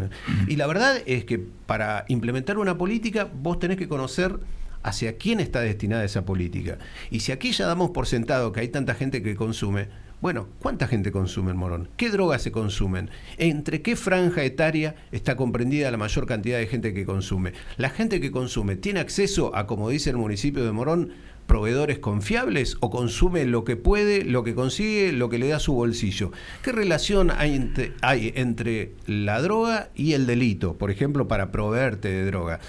S2: Y la verdad es que para implementar una política vos tenés que conocer hacia quién está destinada esa política. Y si aquí ya damos por sentado que hay tanta gente que consume, bueno, ¿cuánta gente consume el morón? ¿Qué drogas se consumen? ¿Entre qué franja etaria está comprendida la mayor cantidad de gente que consume? ¿La gente que consume tiene acceso a, como dice el municipio de Morón, proveedores confiables o consume lo que puede, lo que consigue, lo que le da su bolsillo? ¿Qué relación hay entre, hay entre la droga y el delito, por ejemplo, para proveerte de droga?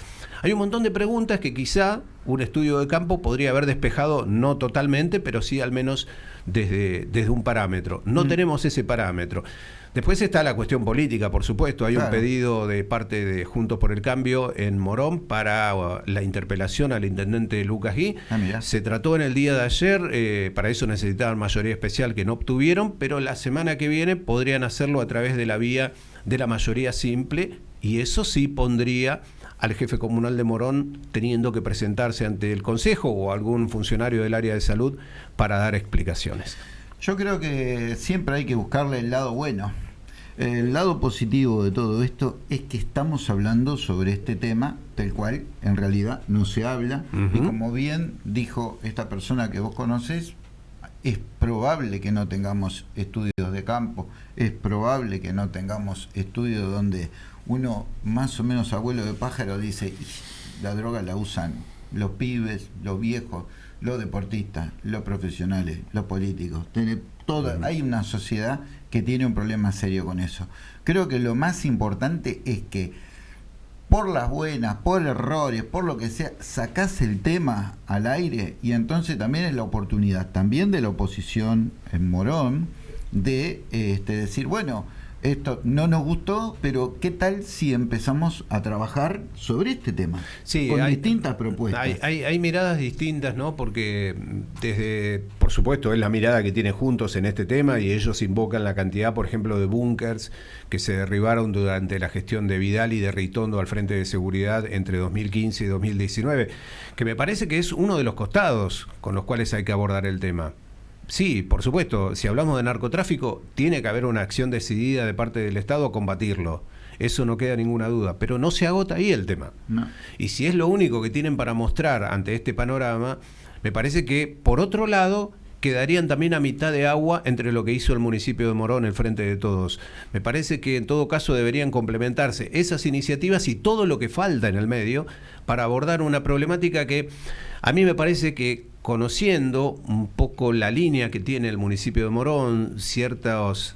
S2: Hay un montón de preguntas que quizá un estudio de campo podría haber despejado, no totalmente, pero sí al menos desde, desde un parámetro. No mm. tenemos ese parámetro. Después está la cuestión política, por supuesto. Hay un pedido de parte de Juntos por el Cambio en Morón para uh, la interpelación al intendente Lucas Gui. Ah, Se trató en el día de ayer, eh, para eso necesitaban mayoría especial que no obtuvieron, pero la semana que viene podrían hacerlo a través de la vía de la mayoría simple y eso sí pondría al jefe comunal de Morón teniendo que presentarse ante el Consejo o algún funcionario del área de salud para dar explicaciones.
S1: Yo creo que siempre hay que buscarle el lado bueno. El lado positivo de todo esto es que estamos hablando sobre este tema del cual en realidad no se habla y como bien dijo esta persona que vos conoces, es probable que no tengamos estudios de campo, es probable que no tengamos estudios donde uno más o menos abuelo de pájaro dice, la droga la usan los pibes, los viejos, los deportistas, los profesionales, los políticos. Tiene toda, hay una sociedad que tiene un problema serio con eso. Creo que lo más importante es que por las buenas, por errores, por lo que sea, sacás el tema al aire y entonces también es la oportunidad, también de la oposición en Morón, de este, decir, bueno, esto no nos gustó, pero ¿qué tal si empezamos a trabajar sobre este tema?
S2: Sí, con distintas propuestas. Hay, miradas distintas, ¿no? Porque desde, por supuesto, es la mirada que tiene Juntos en este tema y ellos invocan la cantidad, por ejemplo, de búnkers que se derribaron durante la gestión de Vidal y de Ritondo al frente de seguridad entre 2015 y 2019, que me parece que es uno de los costados con los cuales hay que abordar el tema. Sí, por supuesto, si hablamos de narcotráfico, tiene que haber una acción decidida de parte del Estado a combatirlo. Eso no queda ninguna duda, pero no se agota ahí el tema. Y si es lo único que tienen para mostrar ante este panorama, me parece que, por otro lado, quedarían también a mitad de agua entre lo que hizo el municipio de Morón, el Frente de Todos. Me parece que en todo caso deberían complementarse esas iniciativas y todo lo que falta en el medio para abordar una problemática que a mí me parece que conociendo un poco la línea que tiene el municipio de Morón, ciertas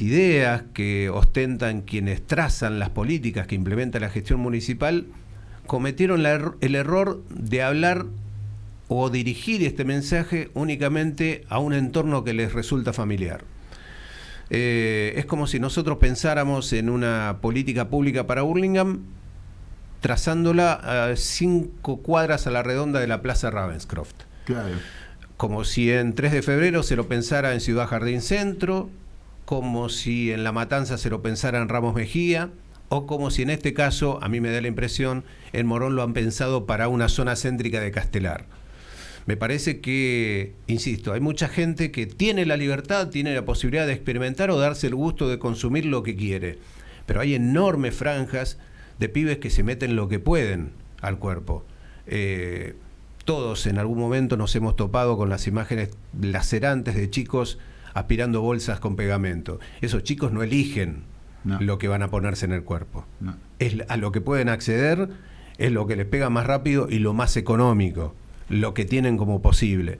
S2: ideas que ostentan quienes trazan las políticas que implementa la gestión municipal, cometieron el error de hablar o dirigir este mensaje únicamente a un entorno que les resulta familiar. Eh, es como si nosotros pensáramos en una política pública para Burlingame trazándola a cinco cuadras a la redonda de la Plaza Ravenscroft.
S1: Claro.
S2: Como si en 3 de febrero se lo pensara en Ciudad Jardín Centro, como si en La Matanza se lo pensara en Ramos Mejía, o como si en este caso, a mí me da la impresión, en Morón lo han pensado para una zona céntrica de Castelar. Me parece que, insisto, hay mucha gente que tiene la libertad, tiene la posibilidad de experimentar o darse el gusto de consumir lo que quiere. Pero hay enormes franjas de pibes que se meten lo que pueden al cuerpo. Eh, todos en algún momento nos hemos topado con las imágenes lacerantes de chicos aspirando bolsas con pegamento. Esos chicos no eligen lo que van a ponerse en el cuerpo. Es a lo que pueden acceder, es lo que les pega más rápido y lo más económico lo que tienen como posible.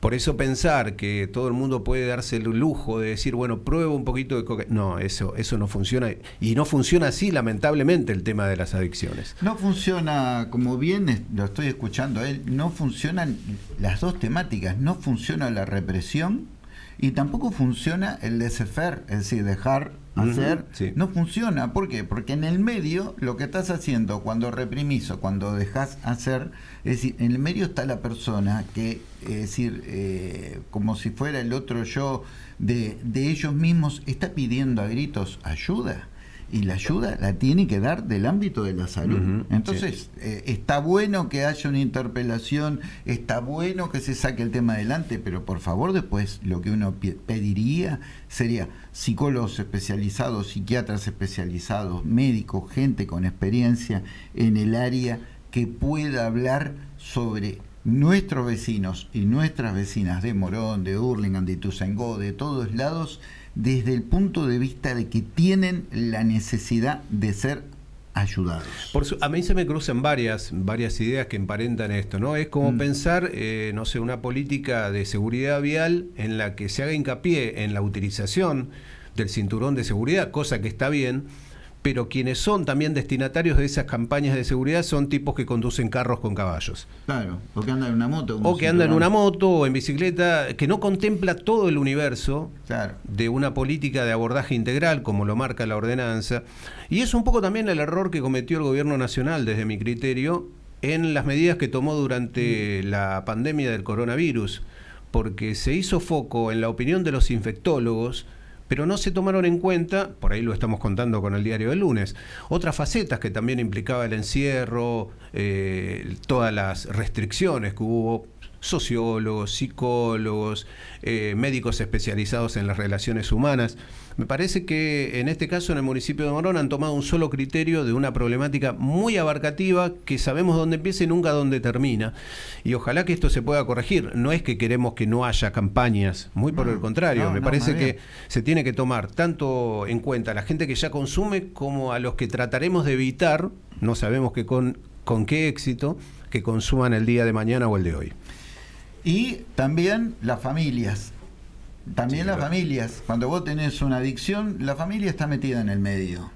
S2: Por eso pensar que todo el mundo puede darse el lujo de decir, bueno, pruebo un poquito de cocaína. No, eso, eso no funciona. Y no funciona así, lamentablemente, el tema de las adicciones.
S1: No funciona, como bien lo estoy escuchando él, no funcionan las dos temáticas. No funciona la represión y tampoco funciona el laissez-faire, es decir, dejar hacer, no funciona. ¿Por qué? Porque en el medio lo que estás haciendo cuando reprimís o cuando dejas hacer, es decir, en el medio está la persona que, es decir, eh, como si fuera el otro yo de, de ellos mismos, está pidiendo a gritos ayuda y la ayuda la tiene que dar del ámbito de la salud. Entonces, eh, está bueno que haya una interpelación, está bueno que se saque el tema adelante, pero por favor después lo que uno pediría sería psicólogos especializados, psiquiatras especializados, médicos, gente con experiencia en el área que pueda hablar sobre nuestros vecinos y nuestras vecinas de Morón, de Hurlingham, de Ituzaingó, de todos lados, desde el punto de vista de que tienen la necesidad de ser ayudados.
S2: Por a mí se me cruzan varias, varias ideas que emparentan esto, ¿no? Es como mm. pensar, eh, no sé, una política de seguridad vial en la que se haga hincapié en la utilización del cinturón de seguridad, cosa que está bien, pero quienes son también destinatarios de esas campañas de seguridad son tipos que conducen carros con caballos.
S1: Claro, o que andan en una moto.
S2: O que andan en una moto o en bicicleta, que no contempla todo el universo de una política de abordaje integral, como lo marca la ordenanza. Y es un poco también el error que cometió el gobierno nacional, desde mi criterio, en las medidas que tomó durante la pandemia del coronavirus, porque se hizo foco en la opinión de los infectólogos, pero no se tomaron en cuenta, por ahí lo estamos contando con el diario del lunes, otras facetas que también implicaba el encierro, eh, todas las restricciones que hubo sociólogos, psicólogos, eh, médicos especializados en las relaciones humanas. Me parece que en este caso en el municipio de Morón han tomado un solo criterio de una problemática muy abarcativa que sabemos dónde empieza y nunca dónde termina. Y ojalá que esto se pueda corregir. No es que queremos que no haya campañas, muy por el contrario. me parece que se tiene que tomar tanto en cuenta a la gente que ya consume como a los que trataremos de evitar, no sabemos que con, con qué éxito, que consuman el día de mañana o el de hoy.
S1: Y también las familias. También las familias. Cuando vos tenés una adicción, la familia está metida en el medio.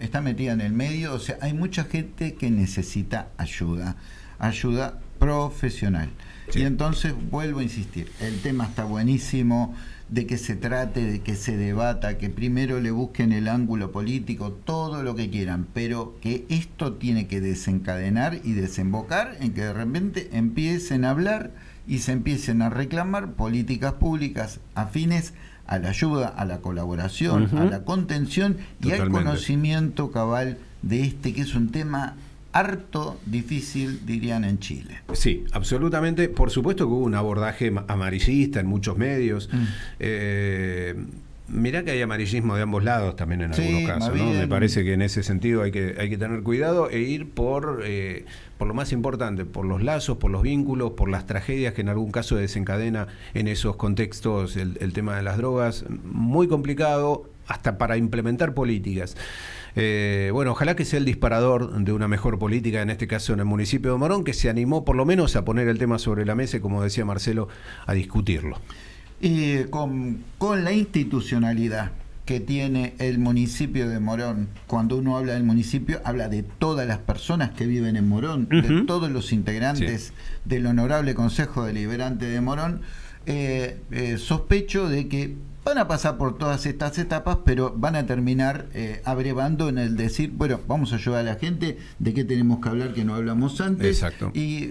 S1: está, metida en el medio. O sea, hay mucha gente que necesita ayuda. Ayuda profesional. Y entonces vuelvo a insistir, el tema está buenísimo, de que se trate, de que se debata, que primero le busquen el ángulo político, todo lo que quieran, pero que esto tiene que desencadenar y desembocar en que de repente empiecen a hablar y se empiecen a reclamar políticas públicas afines a la ayuda, a la colaboración, a la contención y al conocimiento cabal de este que es un tema harto difícil, dirían en Chile.
S2: Sí, absolutamente. Por supuesto que hubo un abordaje amarillista en muchos medios. Mm. Eh, Mirá que hay amarillismo de ambos lados también en algunos casos, ¿no? Me parece que en ese sentido hay que, hay que tener cuidado e ir por, eh, por lo más importante, por los lazos, por los vínculos, por las tragedias que en algún caso desencadena en esos contextos el, tema de las drogas. Muy complicado hasta para implementar políticas. Eh, bueno, ojalá que sea el disparador de una mejor política, en este caso en el municipio de Morón, que se animó por lo menos a poner el tema sobre la mesa y, como decía Marcelo, a discutirlo.
S1: Y con, con la institucionalidad que tiene el municipio de Morón. Cuando uno habla del municipio, habla de todas las personas que viven en Morón, de todos los integrantes del Honorable Consejo Deliberante de Morón. Eh, eh, sospecho de que van a pasar por todas estas etapas, pero van a terminar eh, abrevando en el decir, bueno, vamos a ayudar a la gente de qué tenemos que hablar que no hablamos antes.
S2: Exacto.
S1: Y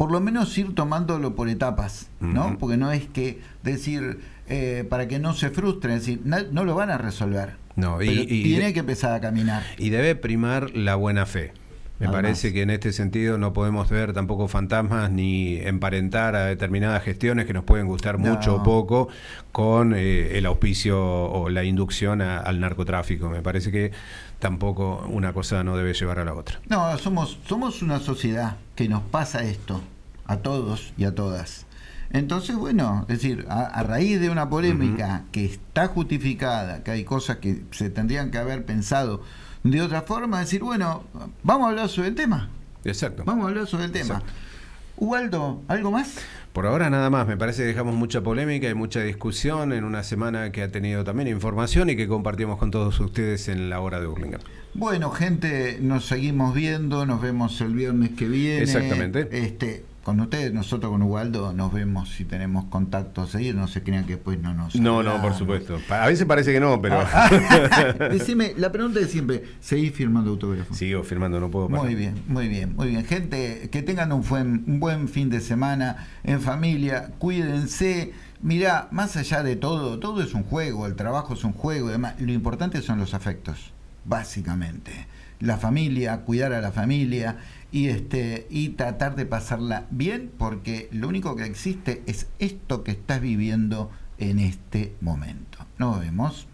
S1: por lo menos ir tomándolo por etapas, ¿no? Porque no es que decir, eh, para que no se frustren, es decir, no, lo van a resolver.
S2: No,
S1: y, tiene que empezar a caminar.
S2: Y debe primar la buena fe. Me parece que en este sentido no podemos ver tampoco fantasmas ni emparentar a determinadas gestiones que nos pueden gustar mucho o poco con eh, el auspicio o la inducción al narcotráfico. Me parece que tampoco una cosa no debe llevar a la otra.
S1: No, somos, somos una sociedad que nos pasa esto a todos y a todas. Entonces, bueno, es decir, a, raíz de una polémica que está justificada, que hay cosas que se tendrían que haber pensado de otra forma, decir, bueno, vamos a hablar sobre el tema.
S2: Exacto.
S1: Vamos a hablar sobre el tema. Ubaldo, ¿algo más?
S2: Por ahora nada más, me parece que dejamos mucha polémica y mucha discusión en una semana que ha tenido también información y que compartimos con todos ustedes en la hora de Burlingame.
S1: Bueno, gente, nos seguimos viendo, nos vemos el viernes que viene.
S2: Exactamente.
S1: Este, con ustedes, nosotros con Ubaldo nos vemos si tenemos contactos ahí, no se crean que después no nos...
S2: No, no, por supuesto. A veces parece que no, pero...
S1: Ah, [LAUGHS] decime, la pregunta es siempre, ¿seguís firmando autógrafos?
S2: Sigo firmando, no puedo
S1: Muy bien, muy bien, muy bien. Gente, que tengan un buen, un buen fin de semana en familia, cuídense. Mirá, más allá de todo, todo es un juego, el trabajo es un juego, además, lo importante son los afectos, básicamente. La familia, cuidar a la familia y este y tratar de pasarla bien porque lo único que existe es esto que estás viviendo en este momento. Nos vemos.